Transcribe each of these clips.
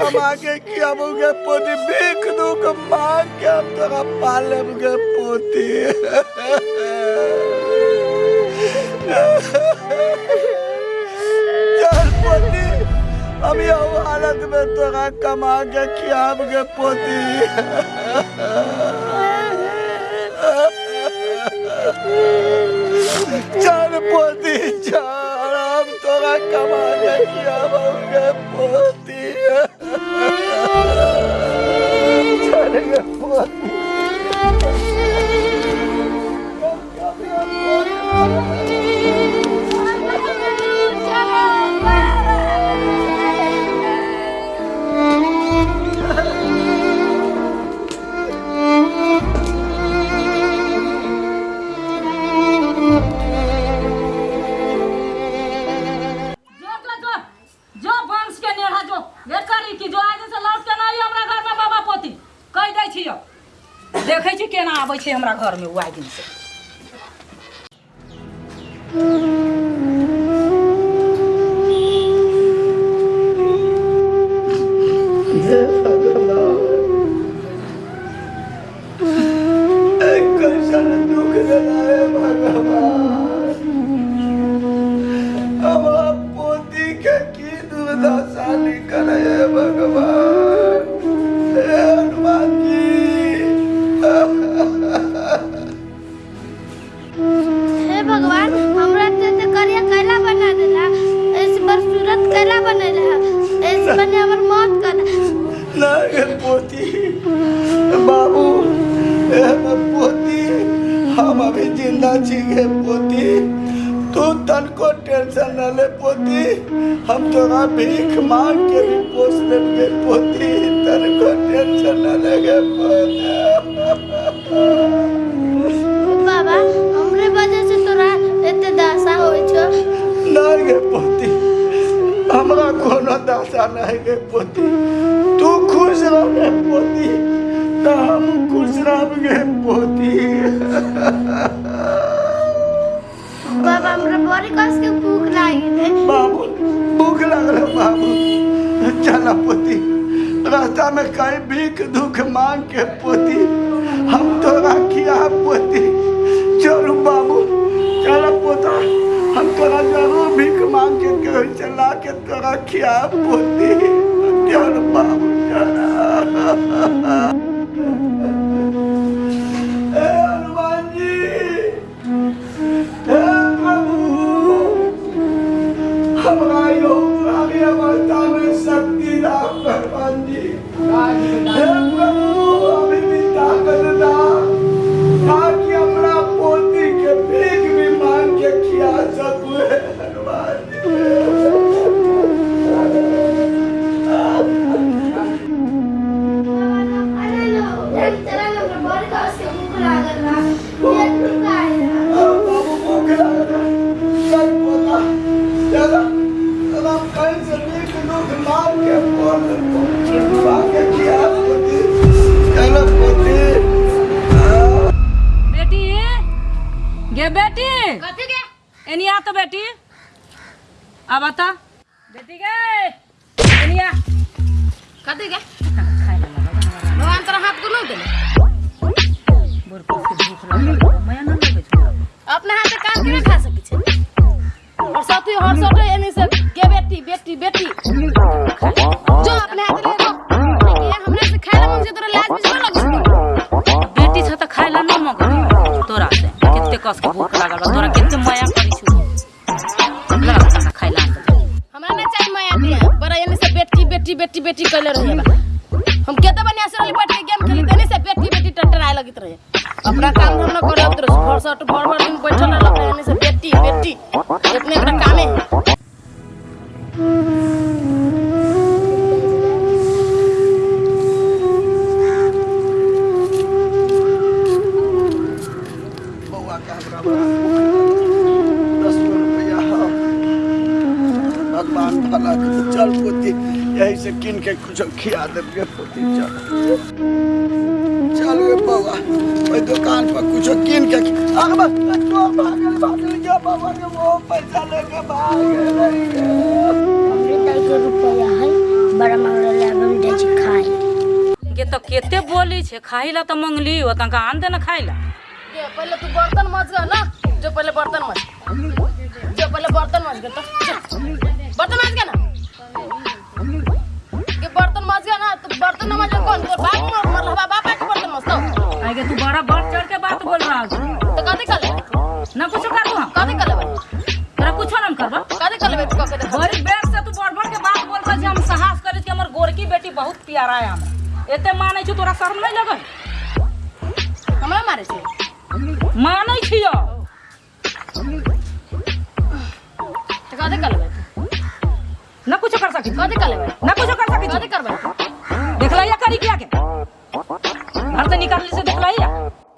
कमा के खियाबोगे पोती भीख दुख मांग के हम तोरा पालेबगे पोती। चल पोती हम यह हालत में तोरा कमा के खियाबगे पोती। चल पोती, चल। हम तोरा कमा के खियाबगे आबै छै हमरा लागे पोती बाबू पोती हम अभी ज़िंदा छी गे पोती। तू तनको टेंशन न ले पोती हम तोरा भीख मांग के भी पोस लेंगे पोती। तनको टेंशन न लगे पोती। बाबा हमरे वजह से तोरा एते दशा होय छो। नहीं गे पोती हमरा कोनो दशा नहीं गे पोती। खुश रह गे पोती बाबा, हमरा बड़ी कस के भूख लागी है बाबू, भूख लगल बाबू। चल पोती, रास्ता में कहीं भीख दुख मांग के पोती, हम तोरा खिया पोती। चलू बाबू, चल पोता, हम तोरा ज़रूर भीख मांग के कहीं चला के तोरा खिया पोती। चल बाबू, चल। अब बता बेटी गए दुनिया। कथि के गए भगवान तोरा हाथ को नहीं देले बोर पर से भूख लागल मैं ना लगे अपना अपने हाथ से काम के खा सके छे? और साथी हर साथे एनी से के बेटी बेटी बेटी। जो अपने हाथ यही से किन के कुछ खिया देबे पोती चल चल गे बउआ ओई दुकान पर कुछ किन के अरे बस तो भागल भागल जा बाबा के वो पैसा लेके भाग गए हमरे दस गो रुपया है बड़ा मंगल हम बोली छे खाइला तो मंगली हो तंका आन दे ना खाइला? ये पहले तू बर्तन मज ना? जो पहले बर्तन मज। जो पहले बर्तन मज तो बर्तन मज गया कौन? तोर बाप मर मर रहा बाप के बर्तन मज तो आगे तू बड़ा बढ़ चढ़ के बात बोल रहा है। तो कथी कर ले ना कुछ कर दू हम कथी कर ले तोरा कुछ ना करबा कथी कर ले तू कह देख बड़ी बेर से तू बढ़ बढ़ के बात बोल रहा हम साहस करे कि हमर गोरकी बेटी बहुत प्यारा है हमरा। एते मानै छु तोरा शर्म नहीं लगल? हमरा मारे छे। मानै छियो तो कथी कर ना कुछ कर सकी। कथी कर ले ना कुछ कर सकी कथी करबे देखला करी क्या के घर से निकाल से देखला या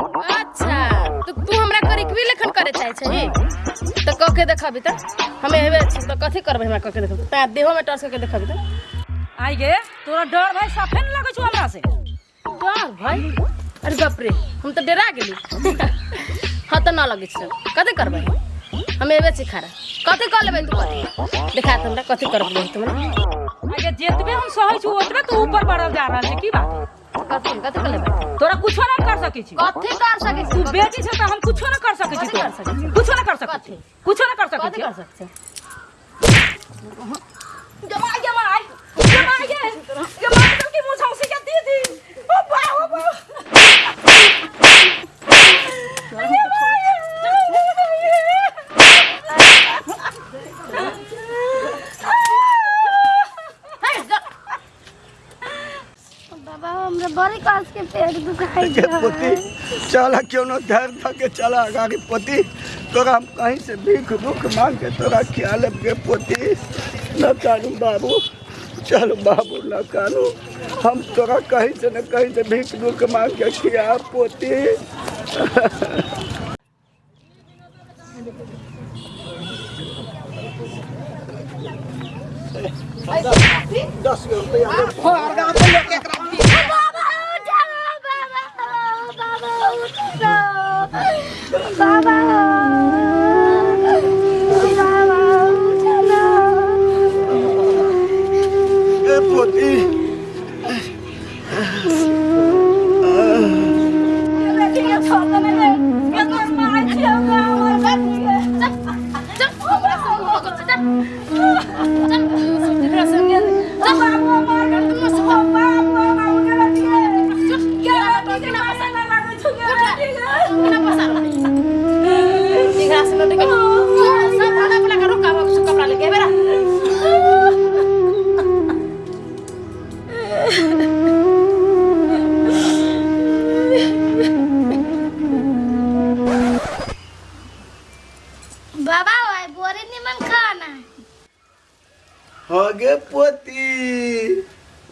अच्छा तो तू हमरा करिकवी लेखन करे चाहे छही तो कह के देखबी त? हमें हेबे छी तो कथी करबे हमरा कह के देखबी? ता देहो में टर्च करके देखबी त? आई गे तोरा डर भाई साफे न लगै छु हमरा से। डर भाई? अरे बाप रे हम तो डरा गेली। हाँ तो ना लगे छै। कथी करबे? हम एबे छी खारा कथी कर लेबै तू? कथी देखा त हमरा कथी करबे तुम गे हम सहै छु ओतबे तू ऊपर बढ़ल जा रहल छै की बात कथी कथी कर लेबै तोरा कुछो ना कर सकै छी कथी कर सकै तू बेटी छै त हम कुछो ना कर सकै छी कथी कर सकै छी? कुछो ना कर सकै छी? कुछो ना कर सकै छी कर सकै छी जमाई गे जमाई तो की मुझौसी के दीदी ओ बा ओ बा बाबा हमरा बड़ी के पेट दुखाई के पोती चला क्यों न धैर्य धके चला अगाड़ी पोती तोरा हम कहीं से भीख दुख मांग के तोरा ख्याल के पोती? न कानू बाबू चल बाबू न कानू। हम तोरा कहीं से न कहीं से भीख दुख मांग के खिया पोती? दस रुपया बाबा उठा बाबा बाबा उठा बाबा बाबा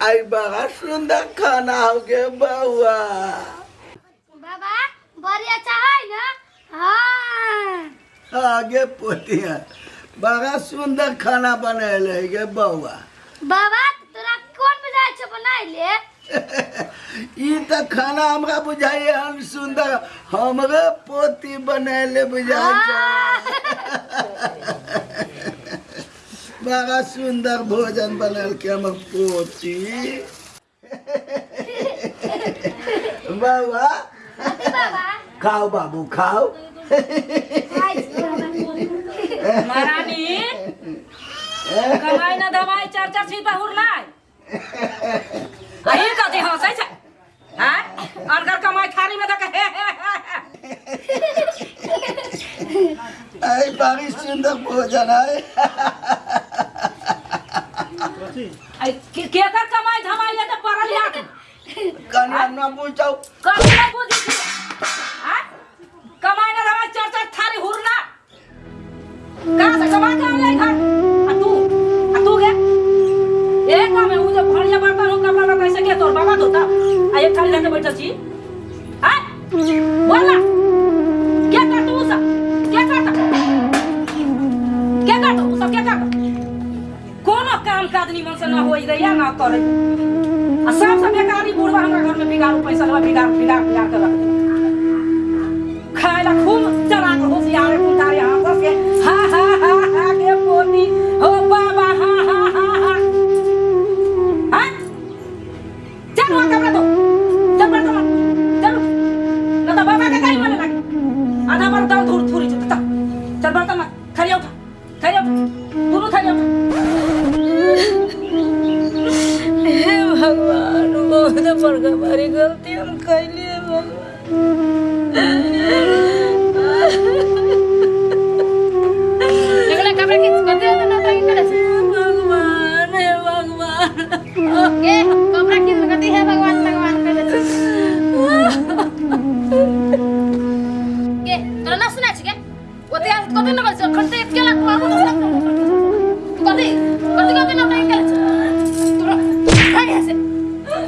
आई बड़ा सुंदर खाना हो गे बउआ। बाबा बड़ी अच्छा है ना? हाँ। आगे पोती बड़ा सुंदर खाना बनैले गे बउआ। बाबा तोरा कौन बुझाइ छौ बनाइ ले ई त खाना हमरा बुझाइए हम सुंदर हमरे पोती बनैले बुझाइ छै। बड़ा सुंदर भोजन बनल के हमर पोती। बाबा। खाओ बाबू खाओ। महारानी कमाई ना दवाई चार चार छी बहुर नाय अही कथी हंसै छै हैं अनकर कमाई थारी में दके हे हे हे आई सुंदर भोजन है आई केकर कमाई धमाई ले त पड़ल यात कन्या न पूछो काम काज निमन से ना होई दैया ना करे। आ सब सब बेकारी बुढ़वा हमरा घर में बिगाड़ू पैसा लेवा बिगाड़ बिगाड़ बिगाड़ के रख दे। खाए ला खूब चला के होशियार कुंतारे हाथ तुला ना सुनायची काय होते कधी नका खंड येत केला कधी कधी कधी नव्हता ऐकायचं तुला काय असे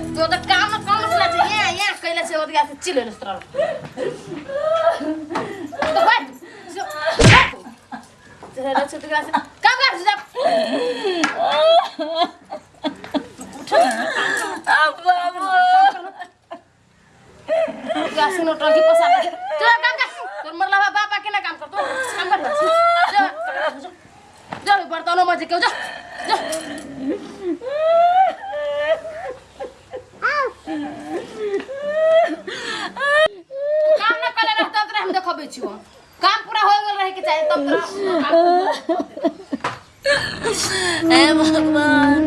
तू आता काम काम सुनायचं काम मरला बाबा केना काम करतो काम कर जा बर्तन मजे केउ जा काम ना कले रह तब हम देखबे छियो काम पूरा हो गेल रहे के चाहे तब ए भगवान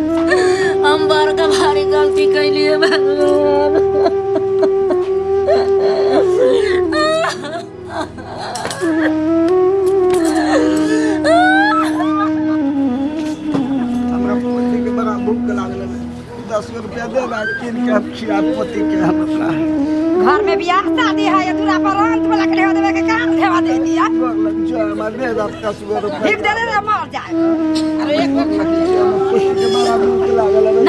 हम बड़ का भारी गलती कैलिए भगवान। दे अब क्या क्या पोती के हम अपना घर में बियाह शादी है ये दूरा पर अंत में लकड़ी देवे के काम देवा दे दिया लग जो हमार दे दस का गो रुपया ठीक दे रे मर जाए। अरे एक बार खा कुछ के मारा भूख लागल है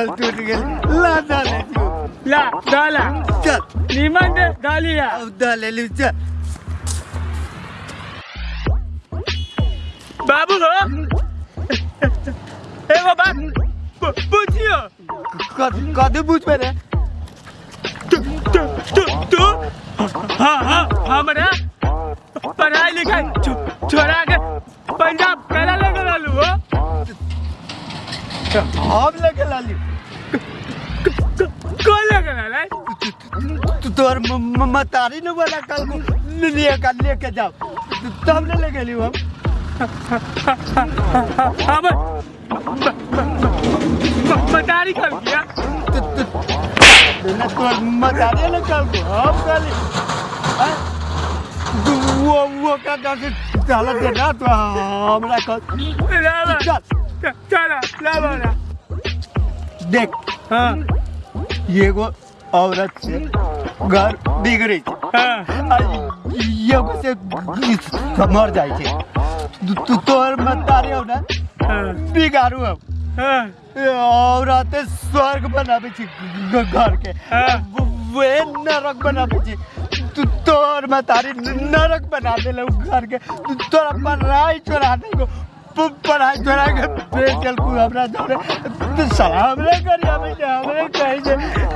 चप्पल टूट गेल ला डाले ला डाला चल निमन दे डालिया अब डाले लू चल बाबू हो ए बाबा पूछियो कदू पूछ मेरे तू तू तू तू हाँ हाँ हमरा पढ़ाई लिखाई छोड़ा के पंजाब करा लगे लालू हो हम लगे लाला तू म- मतारी न वाला कल को का लेके जाओ तब ले ले गेली हम हम मदारी कर दिया तू- तू- न तोर मतारी न कल को हम कली वो वो का के चला दे ना तो हमरा कल चल चला ना देख हाँ एगो औरत से घर बिगड़े छै। हाँ। आ से मर जाइ छै। तू- तू तोर मतारी हो ना। हाँ। बिगाड़ू हम हाँ। औरत स्वर्ग बनाबै छै घर के हाँ। वे नरक बनाबै छै। तू तोर मतारी नरक बना देले उ घर के तू तोरा पढ़ाई छोड़ा देलको प- पढ़ाई छोड़ा के बेचल देलको हमरा जोरे साला हमरे करी आबै छै हमरे कहै छै